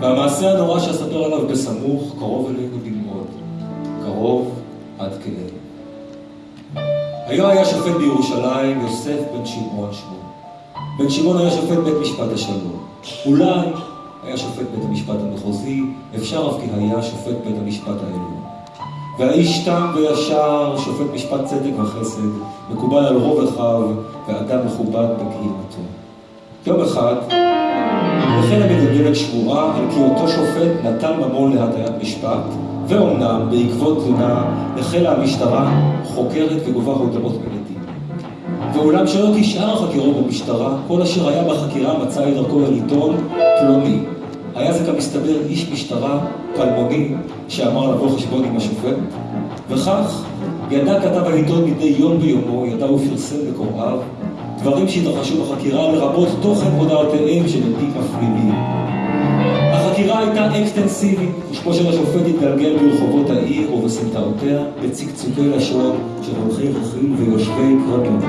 והמעשה הנורא שאספר עליו בסמוך, קרוב אלינו במאוד. קרוב עד כאב. היה היה שופט בירושלים, יוסף בן שמעון שמו. בן שמעון היה שופט בית משפט השלום. אולי היה שופט בית המשפט המחוזי, אפשר אף כי היה שופט בית המשפט העליון. והאיש תם וישר, שופט משפט צדק וחסד, מקובל על רוב אחיו, ואדם מכובד בקהילתו. יום אחד, מגלגלת שמועה על כי אותו שופט נתן ממון להטיית משפט, ואומנם בעקבות תלונה החלה המשטרה חוקרת וגובה הודעות מעדים. ואולם שלא כשאר החקירות במשטרה, כל אשר היה בחקירה מצא את דרכו אל עיתון פלוני. היה זה כמסתבר איש משטרה פלמוני שאמר לבוא חשבון עם השופט, וכך ידע כתב העיתון מדי יום ביומו, ידע ופרסם בקוראיו דברים שהתרחשו בחקירה, לרבות תוכן הודעותיהם של עדים מפלילים. החקירה הייתה אקסטנסיבית, ושמו של השופט התגלגל ברחובות העיר ובסמטאותיה, בצקצוקי לשון של הולכי רכיל ויושבי קרנות.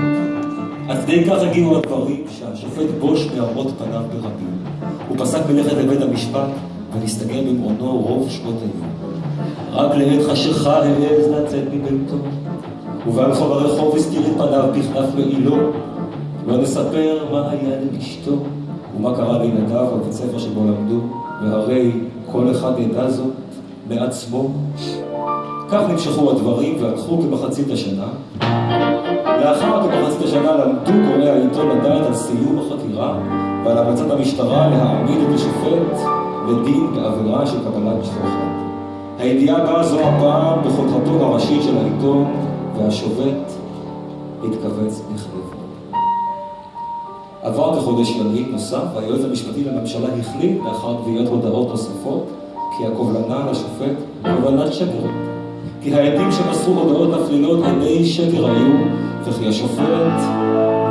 עד כדי כך הגיעו הדברים שהשופט בוש מאמות פניו ברבים. הוא פסק מלכת לבית המשפט ונסתגר במעונו רוב שעות היום. רק לעת חשיכה העז לצאת מביתו, ובהלכו ברחוב הסתיר את פניו בכנף מעילו, לא נספר מה היה לאשתו ומה קרה לילדיו בבית ספר שבו למדו, והרי כל אחד ידע זאת מעצמו. כך נמשכו הדברים והלכו כמחצית השנה. לאחר כמחצית השנה למדו קוראי העיתון לדעת על סיום החקירה ועל המלצת המשטרה להעמיד את השופט לדין בעבירה של קבלת שוחד. הידיעה באה זו הפעם בכותרתו הראשית של העיתון, והשופט התכווץ בכאב. עבר כחודש ימים נוסף, והיועץ המשפטי לממשלה החליט, לאחר גביית הודעות נוספות, כי הקובלנה לשופט קובלנת שקר. כי העדים שמסרו הודעות מפלילות עדי שקר היו, וכי השופט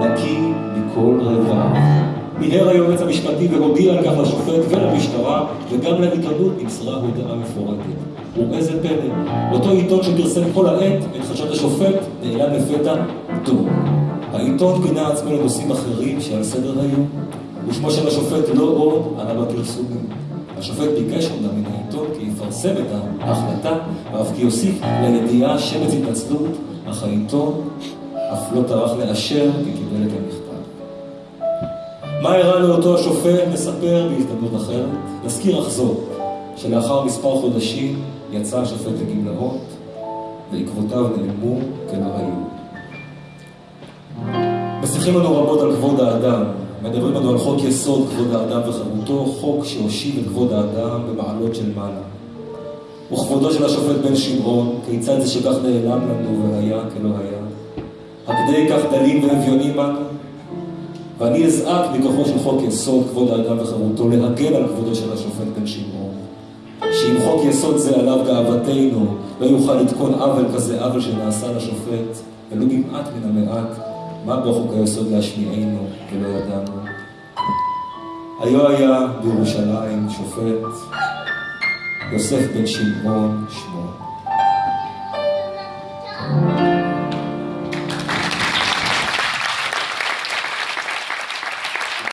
נקי מכל רבב. מיהר היועץ המשפטי והודיע על כך לשופט ולמשטרה, וגם לעיתונות נמסרה הודעה מפורטת. ואיזה פלא, אותו עיתון שפרסם כל העת את חשד השופט נעלם לפתע דום. העיתון פינה עצמו לנושאים אחרים שעל סדר היום, ושמו של השופט לא עוד עלה בפרסומים. השופט ביקש אומנם מן העיתון כי יפרסם את ההחלטה, ואף כי יוסיף לידיעה שמץ התנצלות, אך העיתון אף לא טרח לאשר כי קיבל את המכתב. מה הראה לאותו השופט נספר בהזדמנות אחרת? נזכיר אך זאת, שלאחר מספר חודשים יצא השופט לגמלאות, ועקבותיו נעלמו היו. משיחים לנו רבות על כבוד האדם, מדברים לנו על חוק יסוד כבוד האדם וחירותו, חוק שהושיב את כבוד האדם במעלות של מעלה. וכבודו של השופט בן שמעון, כיצד זה שכך נעלם לנו והיה כלא היה? עד כדי כך דלים ואביונים אנו? ואני אזעק מכוחו של חוק יסוד כבוד האדם וחירותו להגן על כבודו של השופט בן שמעון. שאם חוק יסוד זה עליו גאוותנו, לא יוכל לתקון עוול כזה עוול שנעשה לשופט, ולו במעט מן המעט, מה בחוק היסוד להשמיענו ולא ידענו? היו היה בירושלים שופט, יוסף בן שמעון שמו.